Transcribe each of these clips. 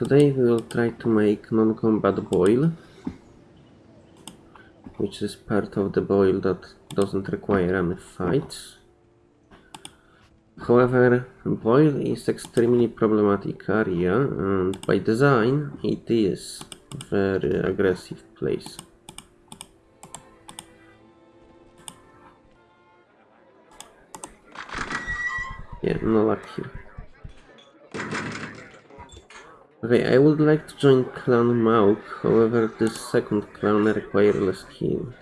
today we will try to make non-combat boil, which is part of the boil that doesn't require any fights. However, boil is extremely problematic area and by design it is very aggressive place. Yeah, no luck here. Okay, I would like to join clan Mauk, however this second clan requires less skill.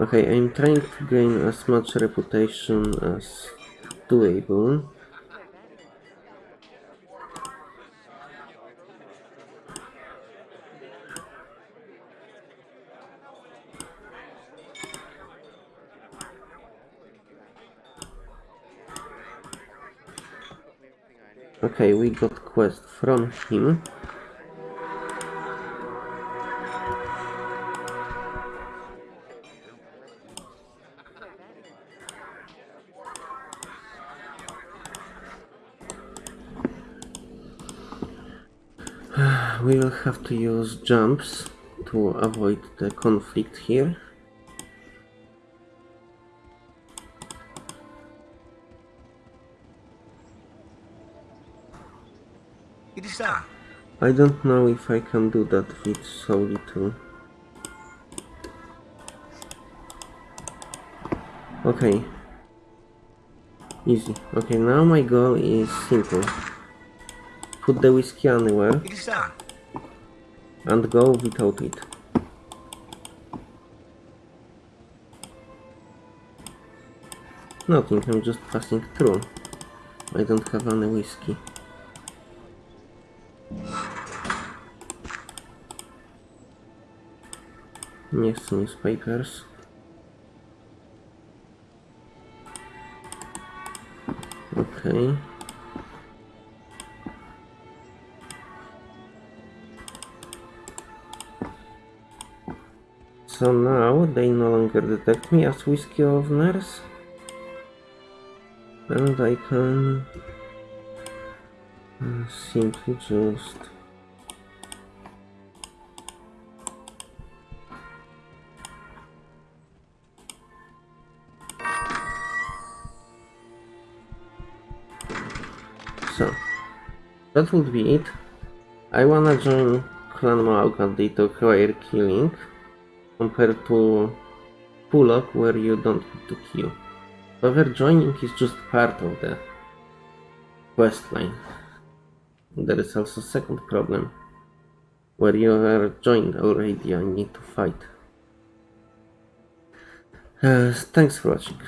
Okay, I'm trying to gain as much reputation as doable. Okay, we got quest from him. We will have to use jumps to avoid the conflict here. It is that. I don't know if I can do that with so little. Okay. Easy. Okay, now my goal is simple. Put the whiskey anywhere It is that. And go without it. Nothing, I'm just passing through. I don't have any whiskey. Chcę newspapers. Okay. So now they no longer detect me as whiskey owners. And I can simply just So, that would be it. I wanna join Clan and they require killing compared to Pulok where you don't need to kill. However, joining is just part of the quest line. There is also second problem where you are joined already and need to fight. Uh, thanks for watching.